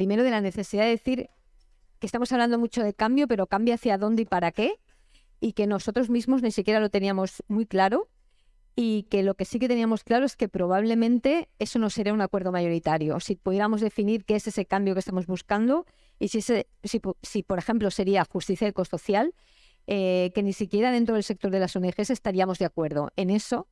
primero de la necesidad de decir que estamos hablando mucho de cambio, pero cambia hacia dónde y para qué, y que nosotros mismos ni siquiera lo teníamos muy claro, y que lo que sí que teníamos claro es que probablemente eso no sería un acuerdo mayoritario. Si pudiéramos definir qué es ese cambio que estamos buscando y si, ese, si, por ejemplo, sería justicia ecosocial, eh, que ni siquiera dentro del sector de las ONGs estaríamos de acuerdo en eso,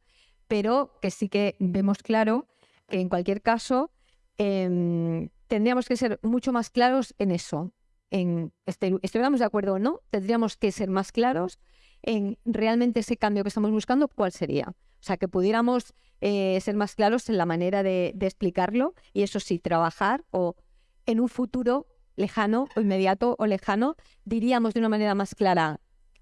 pero que sí que vemos claro que en cualquier caso em, tendríamos que ser mucho más claros en eso. En, estuviéramos de acuerdo o no, tendríamos que ser más claros en realmente ese cambio que estamos buscando, cuál sería. O sea, que pudiéramos eh, ser más claros en la manera de, explicarlo y eso sí, trabajar o en un futuro lejano o inmediato o lejano, diríamos de una manera más clara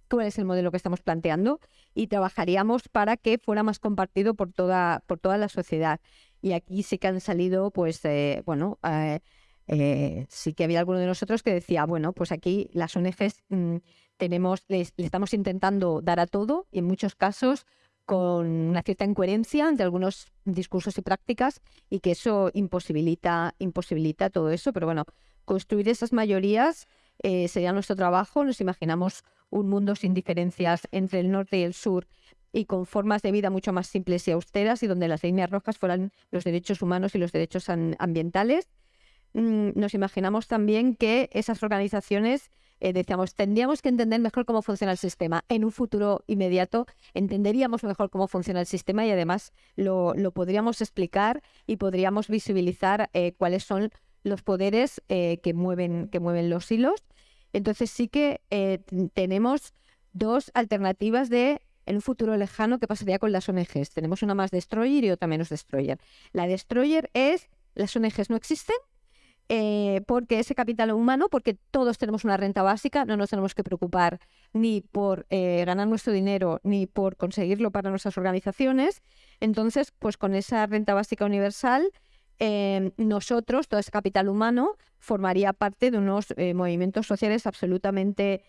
cuál es el modelo que estamos planteando y trabajaríamos para que fuera más compartido por toda, por toda la sociedad. Y aquí sí que han salido, pues, eh, bueno, eh, eh, sí que había alguno de nosotros que decía, bueno, pues aquí las ONGs mm, tenemos, le estamos intentando dar a todo y en muchos casos con una cierta incoherencia entre algunos discursos y prácticas y que eso imposibilita, imposibilita todo eso. Pero bueno, construir esas mayorías sería nuestro trabajo. Nos imaginamos un mundo sin diferencias entre el norte y el sur y con formas de vida mucho más simples y austeras y donde las líneas rojas fueran los derechos humanos y los derechos ambientales. Mm, nos imaginamos también que esas organizaciones, eh, decíamos, tendríamos que entender mejor cómo funciona el sistema. En un futuro inmediato entenderíamos mejor cómo funciona el sistema y además lo, podríamos explicar y podríamos visibilizar eh, cuáles son los poderes eh, que, mueven, que mueven los hilos. Entonces sí que tenemos dos alternativas de en un futuro lejano, ¿qué pasaría con las ONGs? Tenemos una más destroyer y otra menos destroyer. La destroyer es, las ONGs no existen, eh, porque ese capital humano, porque todos tenemos una renta básica, no nos tenemos que preocupar ni por eh, ganar nuestro dinero ni por conseguirlo para nuestras organizaciones. Entonces, pues con esa renta básica universal, eh, nosotros, todo ese capital humano, formaría parte de unos movimientos sociales absolutamente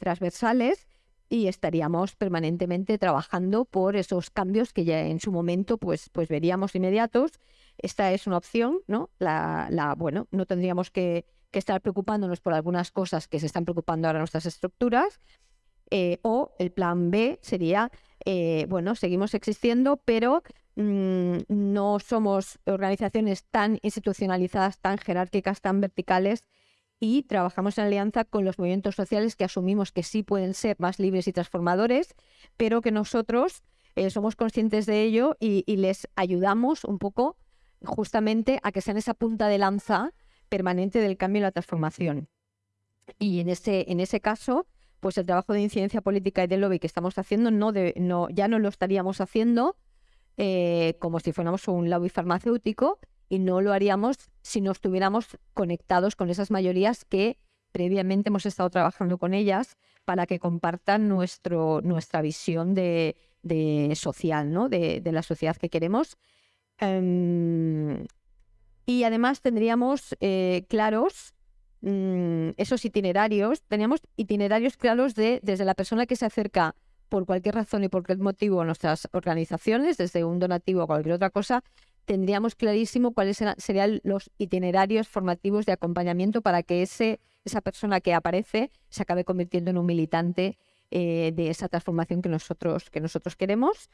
transversales y estaríamos permanentemente trabajando por esos cambios que ya en su momento pues, pues veríamos inmediatos. Esta es una opción, ¿no? La, la bueno, no tendríamos que, que, estar preocupándonos por algunas cosas que se están preocupando ahora nuestras estructuras. Eh, o el plan B sería, eh, bueno, seguimos existiendo, pero mm, no somos organizaciones tan institucionalizadas, tan jerárquicas, tan verticales y trabajamos en alianza con los movimientos sociales que asumimos que sí pueden ser más libres y transformadores, pero que nosotros eh, somos conscientes de ello y, les ayudamos un poco justamente a que sean esa punta de lanza permanente del cambio y la transformación. Y en ese, en ese caso, pues el trabajo de incidencia política y de lobby que estamos haciendo no, ya no lo estaríamos haciendo eh, como si fuéramos un lobby farmacéutico, y no lo haríamos si no estuviéramos conectados con esas mayorías que previamente hemos estado trabajando con ellas para que compartan nuestro, nuestra visión de, social, ¿no? de, la sociedad que queremos. Em, y además tendríamos eh, claros mm, esos itinerarios, teníamos itinerarios claros de desde la persona que se acerca por cualquier razón y por cualquier motivo a nuestras organizaciones, desde un donativo o cualquier otra cosa, tendríamos clarísimo cuáles serían los itinerarios formativos de acompañamiento para que ese, esa persona que aparece se acabe convirtiendo en un militante eh, de esa transformación que nosotros, que nosotros queremos.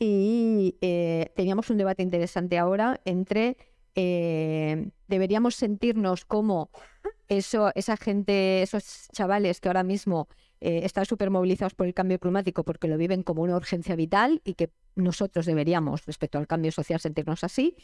Y eh, teníamos un debate interesante ahora entre eh, deberíamos sentirnos como eso, esa gente, esos chavales que ahora mismo están súper movilizados por el cambio climático porque lo viven como una urgencia vital y que nosotros deberíamos, respecto al cambio social, sentirnos así.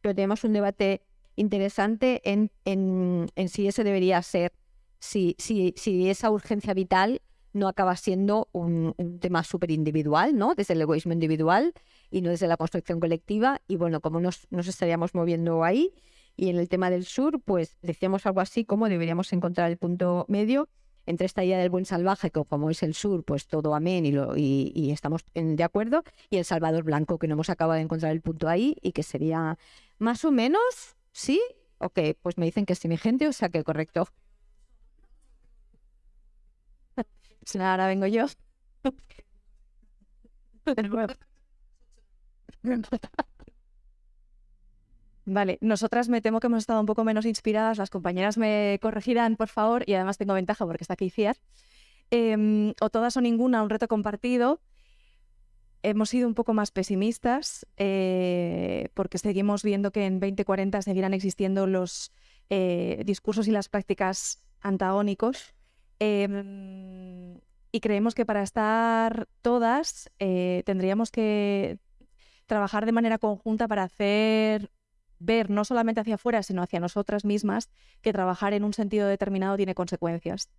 Pero tenemos un debate interesante en, en, si ese debería ser, si, si, si esa urgencia vital no acaba siendo un, tema súper individual, ¿no? Desde el egoísmo individual y no desde la construcción colectiva. Y bueno, como nos, nos estaríamos moviendo ahí. Y en el tema del sur, pues decíamos algo así como deberíamos encontrar el punto medio entre esta idea del buen salvaje, que como es el sur, pues todo amén y, lo, y, estamos de acuerdo, y el Salvador Blanco, que no hemos acabado de encontrar el punto ahí y que sería más o menos, ¿sí? Ok, pues me dicen que sí mi gente, o sea que correcto. Ahora vengo yo. Vale, nosotras me temo que hemos estado un poco menos inspiradas, las compañeras me corregirán, por favor, y además tengo ventaja porque está aquí Ciar. Em, o todas o ninguna, un reto compartido. Hemos sido un poco más pesimistas eh, porque seguimos viendo que en 2040 seguirán existiendo los eh, discursos y las prácticas antagónicos. Em, y creemos que para estar todas eh, tendríamos que trabajar de manera conjunta para hacer ver no solamente hacia afuera, sino hacia nosotras mismas, que trabajar en un sentido determinado tiene consecuencias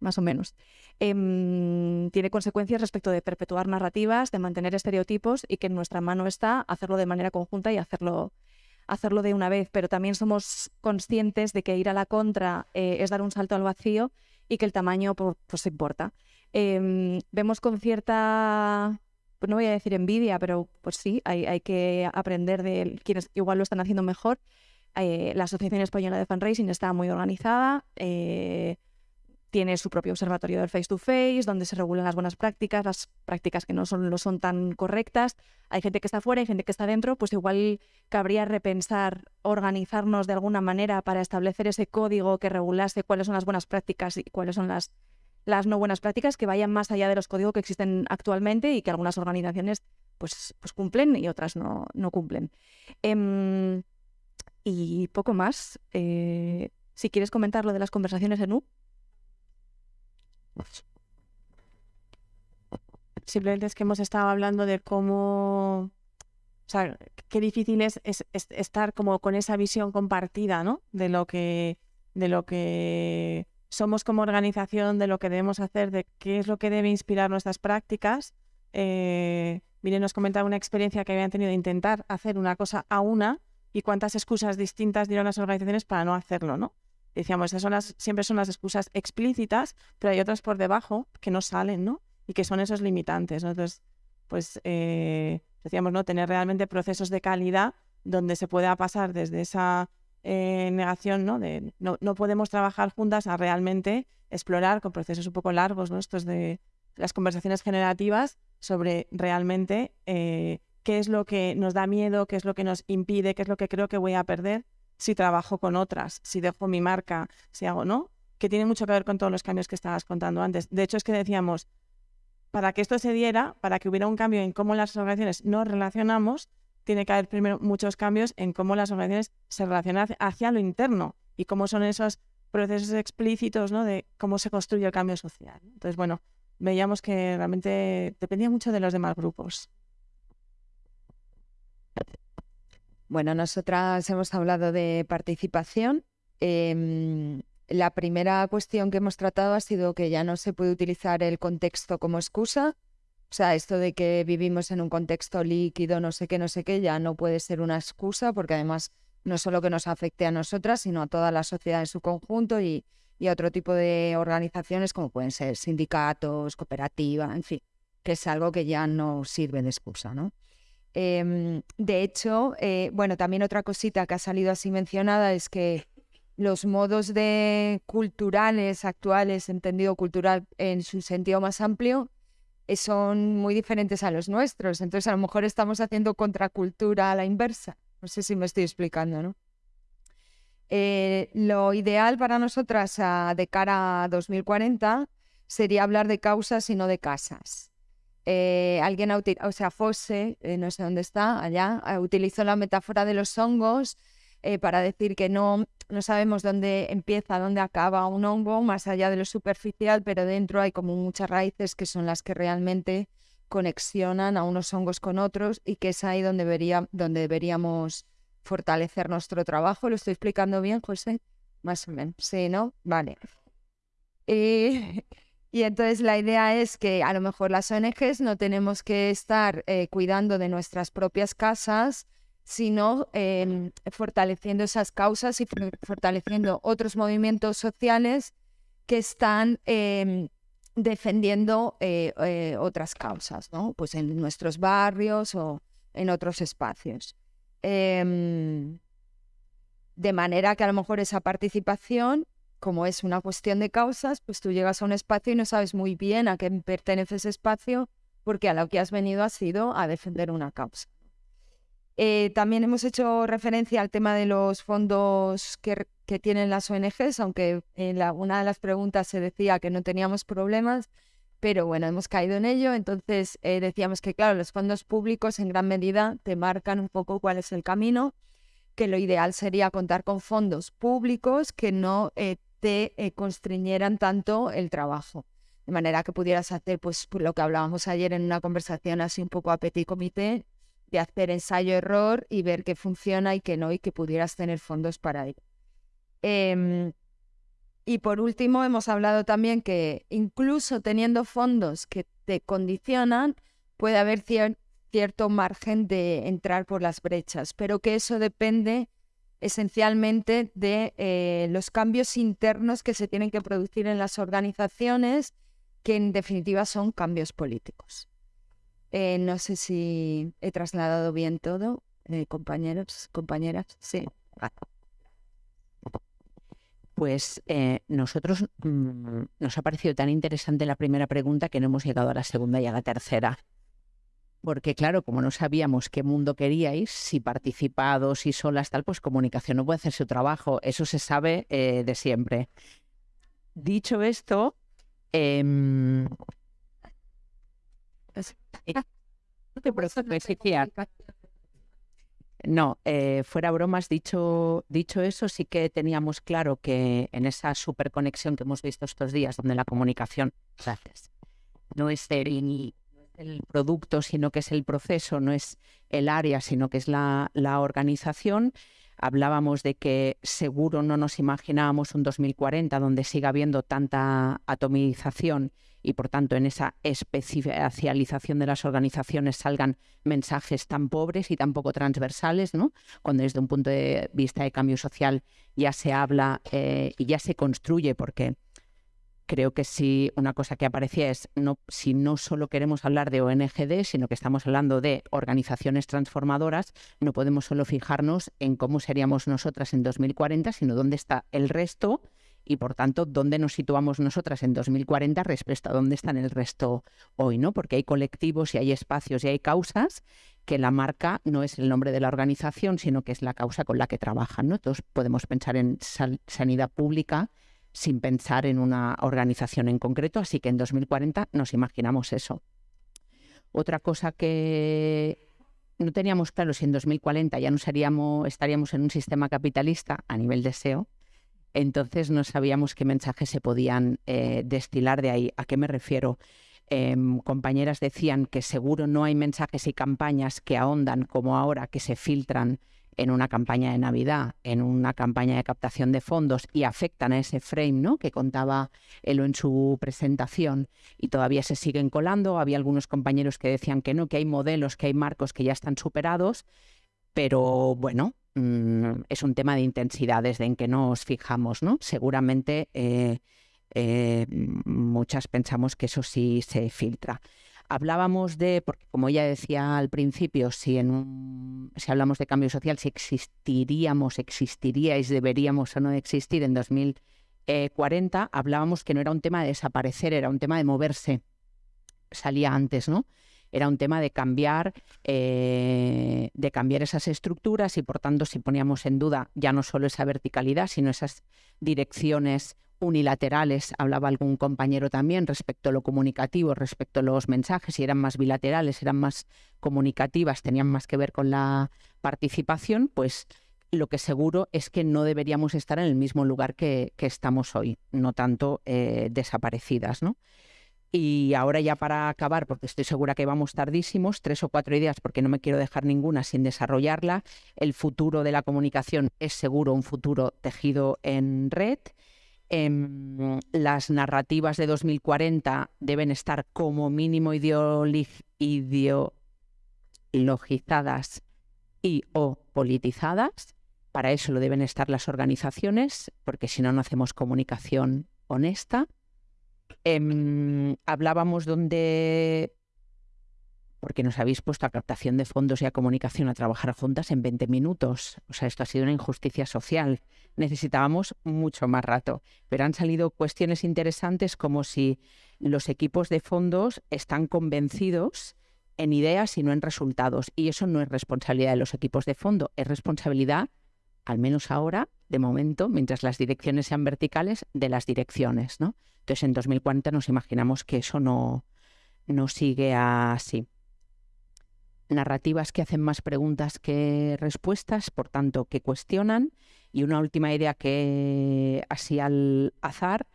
más o menos. Em, tiene consecuencias respecto de perpetuar narrativas, de mantener estereotipos y que en nuestra mano está hacerlo de manera conjunta y hacerlo, hacerlo de una vez. Pero también somos conscientes de que ir a la contra eh, es dar un salto al vacío y que el tamaño pues, importa. Em, vemos con cierta, pues no voy a decir envidia, pero pues sí, hay, hay que aprender de quienes igual lo están haciendo mejor. Eh, la Asociación Española de Fundraising está muy organizada. Eh, tiene su propio observatorio del face to face, donde se regulan las buenas prácticas, las prácticas que no son, no son tan correctas. Hay gente que está fuera, hay gente que está dentro, pues igual cabría repensar, organizarnos de alguna manera para establecer ese código que regulase cuáles son las buenas prácticas y cuáles son las, las no buenas prácticas, que vayan más allá de los códigos que existen actualmente y que algunas organizaciones pues, pues cumplen y otras no, no cumplen. Em, y poco más. Eh, si quieres comentar lo de las conversaciones en U. Simplemente es que hemos estado hablando de cómo, o sea, qué difícil es, estar como con esa visión compartida, ¿no? De lo que, de lo que somos como organización, de lo que debemos hacer, de qué es lo que debe inspirar nuestras prácticas. Eh, Miren, nos comentaba una experiencia que habían tenido de intentar hacer una cosa a una y cuántas excusas distintas dieron las organizaciones para no hacerlo, ¿no? decíamos, esas son las, siempre son las excusas explícitas, pero hay otras por debajo que no salen, ¿no? Y que son esos limitantes. Entonces, pues eh, decíamos, ¿no? Tener realmente procesos de calidad donde se pueda pasar desde esa eh, negación, ¿no? De no, no, podemos trabajar juntas a realmente explorar con procesos un poco largos, ¿no? Estos de las conversaciones generativas sobre realmente eh, qué es lo que nos da miedo, qué es lo que nos impide, qué es lo que creo que voy a perder si trabajo con otras, si dejo mi marca, si hago, ¿no? Que tiene mucho que ver con todos los cambios que estabas contando antes. De hecho, es que decíamos, para que esto se diera, para que hubiera un cambio en cómo las organizaciones nos relacionamos, tiene que haber primero muchos cambios en cómo las organizaciones se relacionan hacia lo interno y cómo son esos procesos explícitos ¿no? de cómo se construye el cambio social. Entonces, bueno, veíamos que realmente dependía mucho de los demás grupos. Bueno, nosotras hemos hablado de participación. Em, la primera cuestión que hemos tratado ha sido que ya no se puede utilizar el contexto como excusa. Sea, esto de que vivimos en un contexto líquido, no sé qué, no sé qué, ya no puede ser una excusa, porque además no solo que nos afecte a nosotras, sino a toda la sociedad en su conjunto y, y a otro tipo de organizaciones como pueden ser sindicatos, cooperativas, en fin, que es algo que ya no sirve de excusa, ¿no? Em, de hecho, eh, bueno, también otra cosita que ha salido así mencionada es que los modos de culturales actuales, entendido cultural en su sentido más amplio, son muy diferentes a los nuestros. Entonces, a lo mejor estamos haciendo contracultura a la inversa. No sé si me estoy explicando, ¿no? Eh, lo ideal para nosotras de cara a 2040 sería hablar de causas y no de casas. Eh, alguien, o sea, Fosse, eh, no sé dónde está, allá, eh, utilizó la metáfora de los hongos para decir que no, no sabemos dónde empieza, dónde acaba un hongo, más allá de lo superficial, pero dentro hay como muchas raíces que son las que realmente conexionan a unos hongos con otros y que es ahí donde, debería, donde deberíamos fortalecer nuestro trabajo. ¿Lo estoy explicando bien, José? Más o menos. Sí, ¿no? Vale. Y entonces la idea es que a lo mejor las ONGs no tenemos que estar eh, cuidando de nuestras propias casas, sino em, fortaleciendo esas causas y fortaleciendo otros movimientos sociales que están em, defendiendo eh, eh, otras causas, ¿no? Pues en nuestros barrios o en otros espacios. Em, de manera que a lo mejor esa participación como es una cuestión de causas, pues tú llegas a un espacio y no sabes muy bien a qué pertenece ese espacio, porque a lo que has venido ha sido a defender una causa. Eh, también hemos hecho referencia al tema de los fondos que, tienen las ONGs, aunque en la, una de las preguntas se decía que no teníamos problemas, pero bueno, hemos caído en ello. Entonces eh, decíamos que, claro, los fondos públicos en gran medida te marcan un poco cuál es el camino, que lo ideal sería contar con fondos públicos que no eh, te constriñeran tanto el trabajo de manera que pudieras hacer pues lo que hablábamos ayer en una conversación así un poco a petit comité, hacer ensayo-error y ver qué funciona y qué no, y que pudieras tener fondos para ello. Em, y por último, hemos hablado también que incluso teniendo fondos que te condicionan, puede haber cierto margen de entrar por las brechas, pero que eso depende esencialmente de eh, los cambios internos que se tienen que producir en las organizaciones, que en definitiva son cambios políticos. Eh, no sé si he trasladado bien todo, eh, compañeros, compañeras. Sí. Pues eh, nosotros mm, nos ha parecido tan interesante la primera pregunta que no hemos llegado a la segunda y a la tercera. Porque claro, como no sabíamos qué mundo queríais, si participados, si solas, tal, pues comunicación no puede hacer su trabajo. Eso se sabe de siempre. Dicho esto, em, no eh, fuera bromas, dicho, dicho eso, sí que teníamos claro que en esa superconexión que hemos visto estos días, donde la comunicación, no es el, el producto, sino que es el proceso, no es el área, sino que es la organización, hablábamos de que seguro no nos imaginábamos un 2040 donde siga habiendo tanta atomización y por tanto en esa especialización de las organizaciones salgan mensajes tan pobres y tan poco transversales, ¿no? cuando desde un punto de vista de cambio social ya se habla eh, y ya se construye, porque creo que si una cosa que aparecía es no, si no solo queremos hablar de ONGD, sino que estamos hablando de organizaciones transformadoras, no podemos solo fijarnos en cómo seríamos nosotras en 2040, sino dónde está el resto y por tanto dónde nos situamos nosotras en 2040 respecto a dónde están el resto hoy, ¿no? Porque hay colectivos y hay espacios y hay causas que la marca no es el nombre de la organización, sino que es la causa con la que trabajan, ¿no? Todos podemos pensar en sanidad pública sin pensar en una organización en concreto, así que en 2040 nos imaginamos eso. Otra cosa que no teníamos claro si en 2040 ya no estaríamos en un sistema capitalista a nivel de SEO, entonces no sabíamos qué mensajes se podían eh, destilar de ahí. ¿A qué me refiero? Em, compañeras decían que seguro no hay mensajes y campañas que ahondan como ahora, que se filtran en una campaña de Navidad, en una campaña de captación de fondos y afectan a ese frame ¿no? que contaba Elo en su presentación y todavía se siguen colando. Había algunos compañeros que decían que no, que hay modelos, que hay marcos que ya están superados, pero bueno, Mm, es un tema de intensidades, de en que nos fijamos, ¿no? Seguramente eh, eh, muchas pensamos que eso sí se filtra. Hablábamos de, porque como ya decía al principio, si, en si hablamos de cambio social, si existiríamos, existiríais, deberíamos o no existir en 2040, hablábamos que no era un tema de desaparecer, era un tema de moverse. Salía antes, ¿no? era un tema de cambiar, eh, de cambiar esas estructuras y por tanto si poníamos en duda ya no solo esa verticalidad, sino esas direcciones unilaterales, hablaba algún compañero también respecto a lo comunicativo, respecto a los mensajes, si eran más bilaterales, eran más comunicativas, tenían más que ver con la participación, pues lo que seguro es que no deberíamos estar en el mismo lugar que, estamos hoy, no tanto eh, desaparecidas, ¿no? Y ahora ya para acabar, porque estoy segura que vamos tardísimos, tres o cuatro ideas, porque no me quiero dejar ninguna sin desarrollarla. El futuro de la comunicación es seguro un futuro tejido en red. Em, las narrativas de 2040 deben estar como mínimo ideologizadas y o politizadas. Para eso lo deben estar las organizaciones, porque si no, no hacemos comunicación honesta. Em, hablábamos donde, porque nos habéis puesto a captación de fondos y a comunicación a trabajar juntas en 20 minutos. O sea, esto ha sido una injusticia social. Necesitábamos mucho más rato. Pero han salido cuestiones interesantes como si los equipos de fondos están convencidos en ideas y no en resultados. Y eso no es responsabilidad de los equipos de fondo, es responsabilidad, al menos ahora, de momento, mientras las direcciones sean verticales, de las direcciones. ¿no? Entonces, en 2040 nos imaginamos que eso no, no sigue así. Narrativas que hacen más preguntas que respuestas, por tanto, que cuestionan. Y una última idea que, así al azar,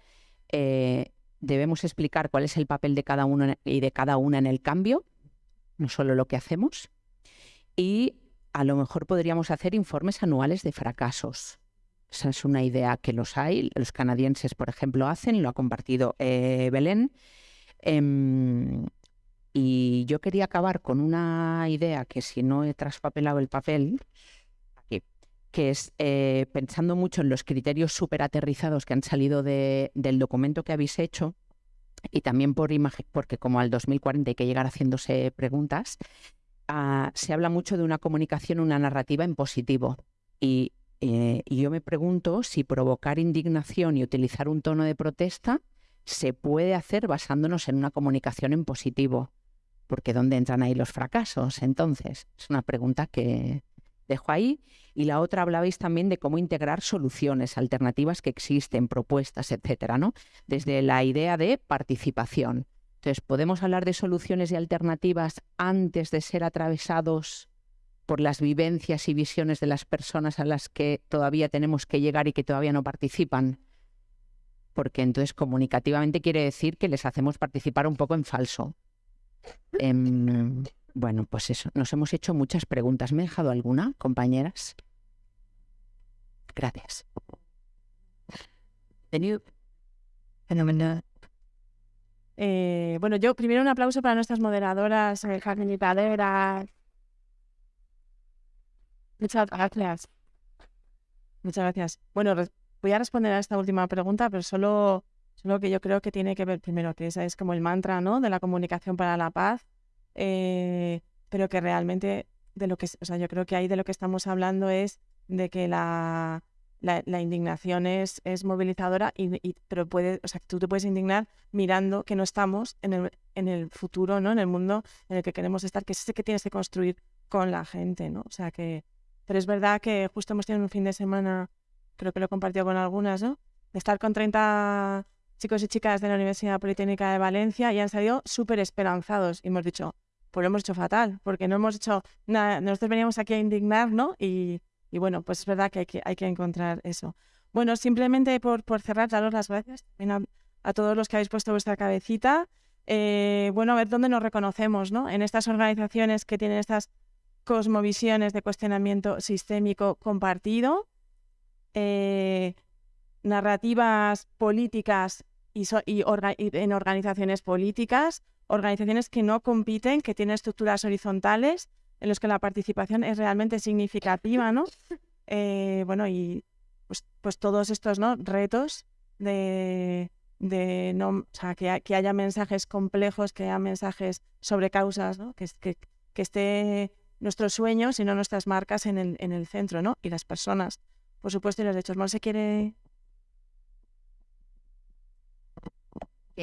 eh, debemos explicar cuál es el papel de cada uno y de cada una en el cambio, no solo lo que hacemos. Y a lo mejor podríamos hacer informes anuales de fracasos. Esa es una idea que los hay, los canadienses, por ejemplo, hacen, lo ha compartido eh, Belén. Em, y yo quería acabar con una idea que si no he traspapelado el papel, aquí, que es eh, pensando mucho en los criterios súper aterrizados que han salido del documento que habéis hecho, y también por imagen, porque como al 2040 hay que llegar haciéndose preguntas, ah, se habla mucho de una comunicación, una narrativa en positivo. Eh, y yo me pregunto si provocar indignación y utilizar un tono de protesta se puede hacer basándonos en una comunicación en positivo. Porque ¿dónde entran ahí los fracasos? Entonces, es una pregunta que dejo ahí. Y la otra hablabais también de cómo integrar soluciones, alternativas que existen, propuestas, etcétera, ¿no? Desde la idea de participación. Entonces, ¿podemos hablar de soluciones y alternativas antes de ser atravesados por las vivencias y visiones de las personas a las que todavía tenemos que llegar y que todavía no participan? Porque entonces comunicativamente quiere decir que les hacemos participar un poco en falso. Em, bueno, pues eso, nos hemos hecho muchas preguntas. ¿Me he dejado alguna, compañeras? Gracias. Eh, bueno, yo primero un aplauso para nuestras moderadoras, eh, Carmen y Padera. Muchas gracias. Muchas gracias. Bueno, voy a responder a esta última pregunta, pero solo, solo que yo creo que tiene que ver primero, que esa es como el mantra ¿no? de la comunicación para la paz eh, pero que realmente de lo que, o sea, yo creo que ahí de lo que estamos hablando es de que la, la, indignación es, es movilizadora, y, pero puede, o sea, tú te puedes indignar mirando que no estamos en el, en el futuro, ¿no? En el mundo en el que queremos estar, que es ese que tienes que construir con la gente, ¿no? O sea que, pero es verdad que justo hemos tenido un fin de semana, creo que lo he compartido con algunas, ¿no? De estar con 30 chicos y chicas de la Universidad Politécnica de Valencia y han salido súper esperanzados y hemos dicho, pues lo hemos hecho fatal, porque no hemos hecho nada, nosotros veníamos aquí a indignar, ¿no? Y, bueno, pues es verdad que hay que, hay que encontrar eso. Bueno, simplemente por, por cerrar, daros las gracias a, a, todos los que habéis puesto vuestra cabecita. Eh, bueno, a ver dónde nos reconocemos, ¿no? En estas organizaciones que tienen estas cosmovisiones de cuestionamiento sistémico compartido, eh, narrativas políticas y, en organizaciones políticas, organizaciones que no compiten, que tienen estructuras horizontales en las que la participación es realmente significativa, ¿no? Eh, bueno, y pues, pues, todos estos ¿no? retos de, de no, o sea, que, que, haya mensajes complejos, que haya mensajes sobre causas, ¿no? que, que, que esté nuestros sueños y no nuestras marcas en el, en el centro, ¿no? Y las personas, por supuesto, y los derechos. ¿No se quiere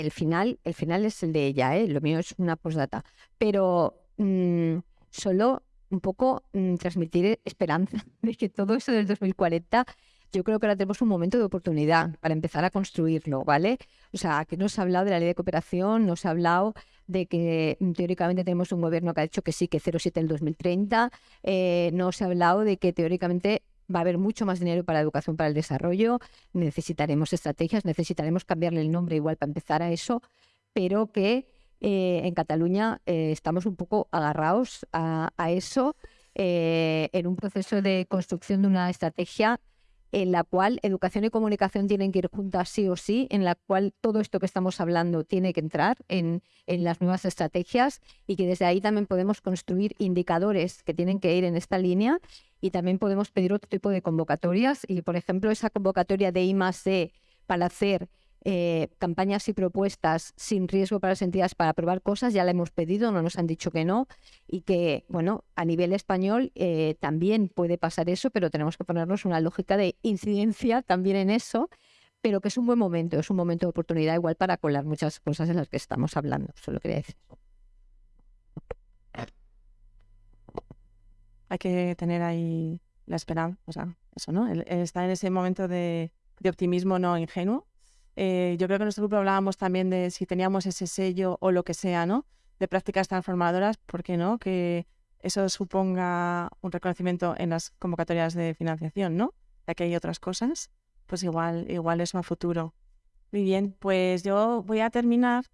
el final, el final es el de ella, ¿eh? lo mío es una postdata, pero mm, solo un poco mm, transmitir esperanza de que todo eso del 2040 yo creo que ahora tenemos un momento de oportunidad para empezar a construirlo, ¿vale? O sea, que no se ha hablado de la ley de cooperación, no se ha hablado de que mm, teóricamente tenemos un gobierno que ha dicho que sí, que 0,7 el 2030, eh, no se ha hablado de que teóricamente va a haber mucho más dinero para educación, para el desarrollo, necesitaremos estrategias, necesitaremos cambiarle el nombre igual para empezar a eso, pero que eh, en Cataluña eh, estamos un poco agarrados a, eso eh, en un proceso de construcción de una estrategia en la cual educación y comunicación tienen que ir juntas sí o sí, en la cual todo esto que estamos hablando tiene que entrar en, en, las nuevas estrategias y que desde ahí también podemos construir indicadores que tienen que ir en esta línea. Y también podemos pedir otro tipo de convocatorias. Y, por ejemplo, esa convocatoria de I para hacer eh, campañas y propuestas sin riesgo para las entidades para aprobar cosas, ya la hemos pedido, no nos han dicho que no, y que, bueno, a nivel español eh, también puede pasar eso, pero tenemos que ponernos una lógica de incidencia también en eso, pero que es un buen momento, es un momento de oportunidad igual para colar muchas cosas en las que estamos hablando, solo quería decir. hay que tener ahí la esperanza, o sea, eso, ¿no? El, estar en ese momento de optimismo no ingenuo. Eh, yo creo que en nuestro grupo hablábamos también de si teníamos ese sello o lo que sea, ¿no? De prácticas transformadoras, ¿por qué no? Que eso suponga un reconocimiento en las convocatorias de financiación, ¿no? Ya que hay otras cosas, pues igual, igual eso a futuro. Muy bien, pues yo voy a terminar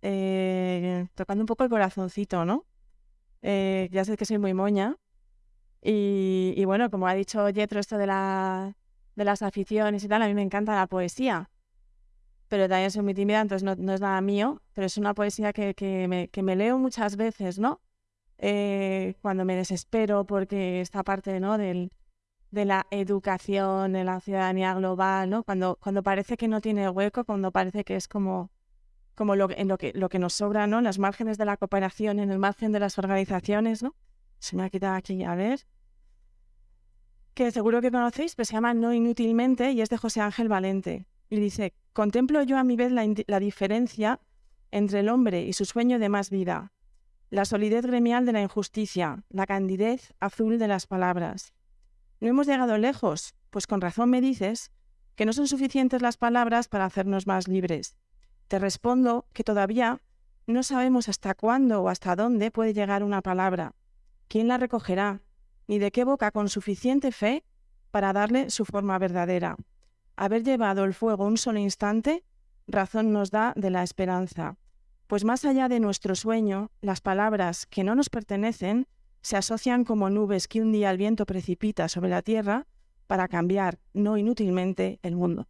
eh, tocando un poco el corazoncito, ¿no? Eh, ya sé que soy muy moña. Y, bueno, como ha dicho Jetro, esto de, la, de las aficiones y tal, a mí me encanta la poesía. Pero también soy muy tímida, entonces no, es nada mío, pero es una poesía que, que, me, que me leo muchas veces, ¿no? Eh, cuando me desespero porque esta parte, ¿no? Del, de la educación, de la ciudadanía global, ¿no? Cuando, cuando parece que no tiene hueco, cuando parece que es como, como lo, en lo, que, lo que nos sobra, ¿no? Las márgenes de la cooperación, en el margen de las organizaciones, ¿no? Se me ha quitado aquí, a ver. Que seguro que conocéis, pero se llama No Inútilmente y es de José Ángel Valente. Y dice, contemplo yo a mi vez la, la diferencia entre el hombre y su sueño de más vida, la solidez gremial de la injusticia, la candidez azul de las palabras. No hemos llegado lejos, pues con razón me dices que no son suficientes las palabras para hacernos más libres. Te respondo que todavía no sabemos hasta cuándo o hasta dónde puede llegar una palabra, quién la recogerá, ni de qué boca con suficiente fe para darle su forma verdadera. Haber llevado el fuego un solo instante, razón nos da de la esperanza, pues más allá de nuestro sueño, las palabras que no nos pertenecen se asocian como nubes que un día el viento precipita sobre la tierra para cambiar, no inútilmente, el mundo.